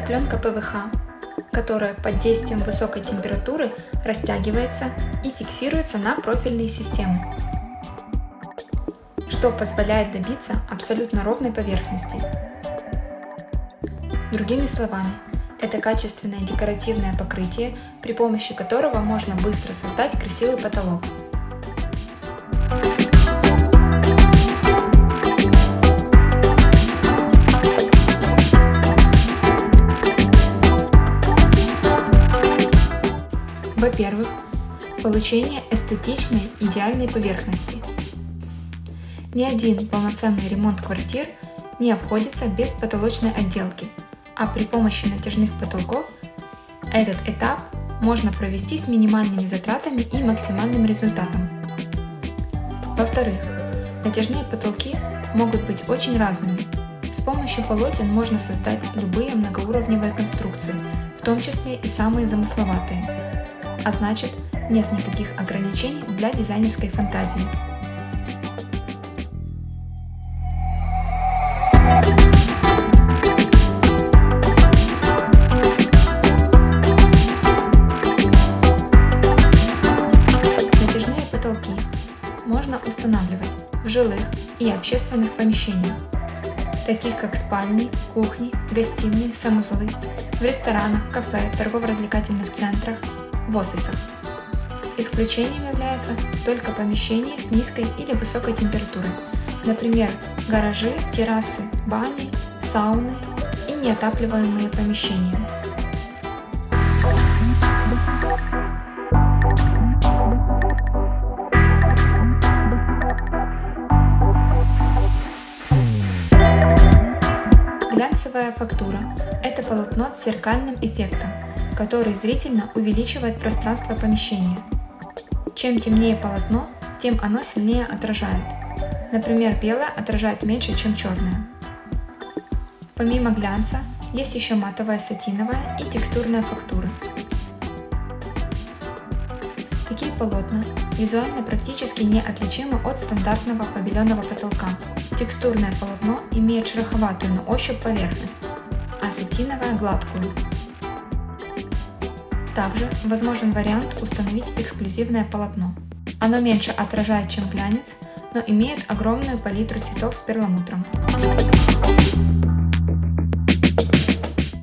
пленка ПВХ, которая под действием высокой температуры растягивается и фиксируется на профильные системы, что позволяет добиться абсолютно ровной поверхности. Другими словами, это качественное декоративное покрытие, при помощи которого можно быстро создать красивый потолок. Во-первых, получение эстетичной идеальной поверхности. Ни один полноценный ремонт квартир не обходится без потолочной отделки, а при помощи натяжных потолков этот этап можно провести с минимальными затратами и максимальным результатом. Во-вторых, натяжные потолки могут быть очень разными. С помощью полотен можно создать любые многоуровневые конструкции, в том числе и самые замысловатые а значит нет никаких ограничений для дизайнерской фантазии. Натяжные потолки можно устанавливать в жилых и общественных помещениях, таких как спальни, кухни, гостиные, санузлы, в ресторанах, кафе, торгово-развлекательных центрах, в офисах. Исключением являются только помещения с низкой или высокой температурой, например, гаражи, террасы, бани, сауны и неотапливаемые помещения. Глянцевая фактура – это полотно с зеркальным эффектом, который зрительно увеличивает пространство помещения. Чем темнее полотно, тем оно сильнее отражает. Например, белое отражает меньше, чем черное. Помимо глянца, есть еще матовая сатиновая и текстурная фактуры. Такие полотна визуально практически неотличимы от стандартного побеленного потолка. Текстурное полотно имеет шероховатую на ощупь поверхность, а сатиновое – гладкую. Также возможен вариант установить эксклюзивное полотно. Оно меньше отражает, чем глянец, но имеет огромную палитру цветов с перламутром.